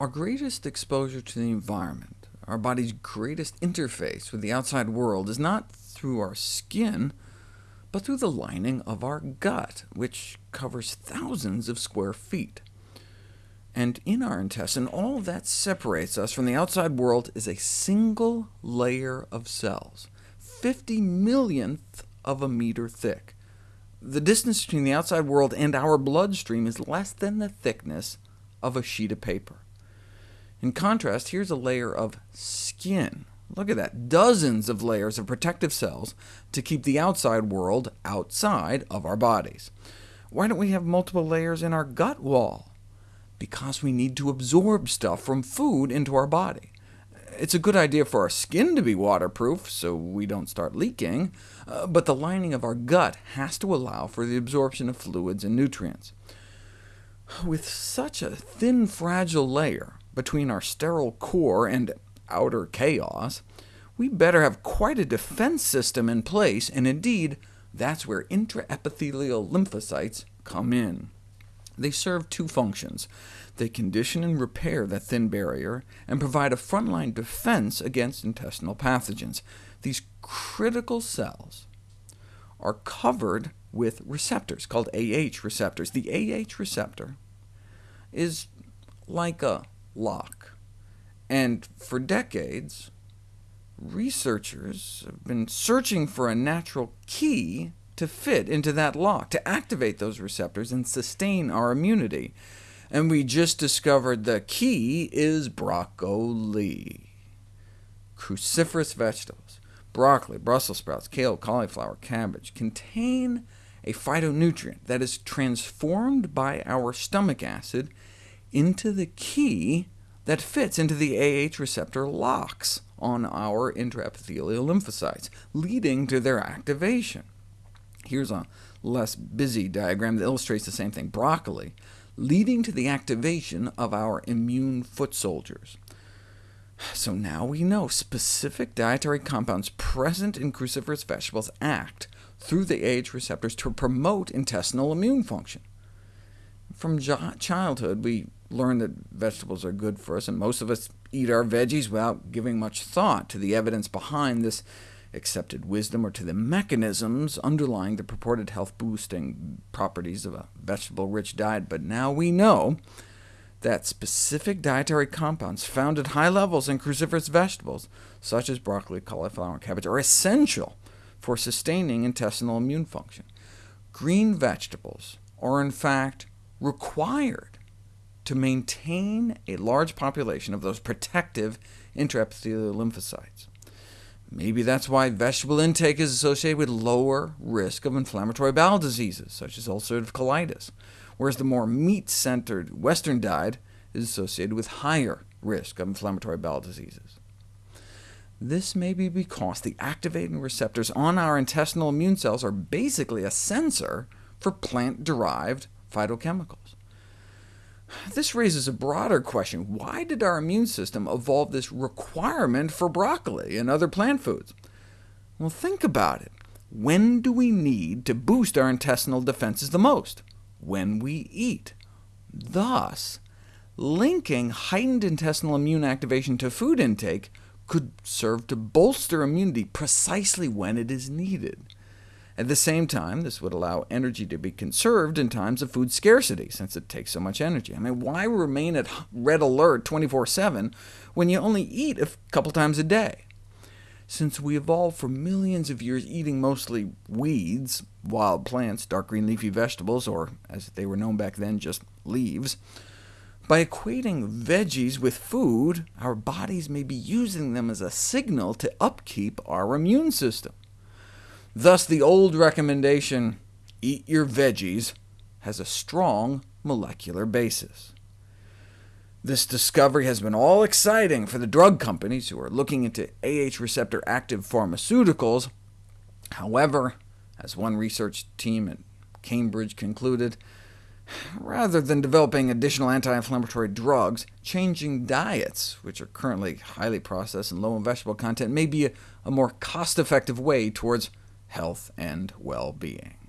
Our greatest exposure to the environment, our body's greatest interface with the outside world, is not through our skin, but through the lining of our gut, which covers thousands of square feet. And in our intestine, all that separates us from the outside world is a single layer of cells, 50 millionth of a meter thick. The distance between the outside world and our bloodstream is less than the thickness of a sheet of paper. In contrast, here's a layer of skin. Look at that, dozens of layers of protective cells to keep the outside world outside of our bodies. Why don't we have multiple layers in our gut wall? Because we need to absorb stuff from food into our body. It's a good idea for our skin to be waterproof, so we don't start leaking, uh, but the lining of our gut has to allow for the absorption of fluids and nutrients. With such a thin, fragile layer between our sterile core and outer chaos, we better have quite a defense system in place, and indeed, that's where intraepithelial lymphocytes come in. They serve two functions. They condition and repair that thin barrier, and provide a frontline defense against intestinal pathogens. These critical cells are covered with receptors called AH receptors. The AH receptor is like a lock, and for decades, researchers have been searching for a natural key to fit into that lock, to activate those receptors and sustain our immunity and we just discovered the key is broccoli. Cruciferous vegetables, broccoli, Brussels sprouts, kale, cauliflower, cabbage, contain a phytonutrient that is transformed by our stomach acid into the key that fits into the AH receptor locks on our intraepithelial lymphocytes, leading to their activation. Here's a less busy diagram that illustrates the same thing. Broccoli leading to the activation of our immune foot soldiers. So now we know specific dietary compounds present in cruciferous vegetables act through the AH receptors to promote intestinal immune function. From childhood, we learn that vegetables are good for us, and most of us eat our veggies without giving much thought to the evidence behind this accepted wisdom or to the mechanisms underlying the purported health-boosting properties of a vegetable-rich diet, but now we know that specific dietary compounds found at high levels in cruciferous vegetables, such as broccoli, cauliflower, and cabbage, are essential for sustaining intestinal immune function. Green vegetables are in fact required to maintain a large population of those protective intraepithelial lymphocytes. Maybe that's why vegetable intake is associated with lower risk of inflammatory bowel diseases, such as ulcerative colitis, whereas the more meat-centered Western diet is associated with higher risk of inflammatory bowel diseases. This may be because the activating receptors on our intestinal immune cells are basically a sensor for plant-derived phytochemicals. This raises a broader question. Why did our immune system evolve this requirement for broccoli and other plant foods? Well, think about it. When do we need to boost our intestinal defenses the most? When we eat. Thus, linking heightened intestinal immune activation to food intake could serve to bolster immunity precisely when it is needed. At the same time, this would allow energy to be conserved in times of food scarcity, since it takes so much energy. I mean, why remain at red alert 24-7 when you only eat a couple times a day? Since we evolved for millions of years eating mostly weeds, wild plants, dark green leafy vegetables, or as they were known back then, just leaves, by equating veggies with food, our bodies may be using them as a signal to upkeep our immune system. Thus, the old recommendation, eat your veggies, has a strong molecular basis. This discovery has been all exciting for the drug companies who are looking into AH receptor active pharmaceuticals. However, as one research team at Cambridge concluded, rather than developing additional anti-inflammatory drugs, changing diets, which are currently highly processed and low in vegetable content, may be a, a more cost-effective way towards health and well-being.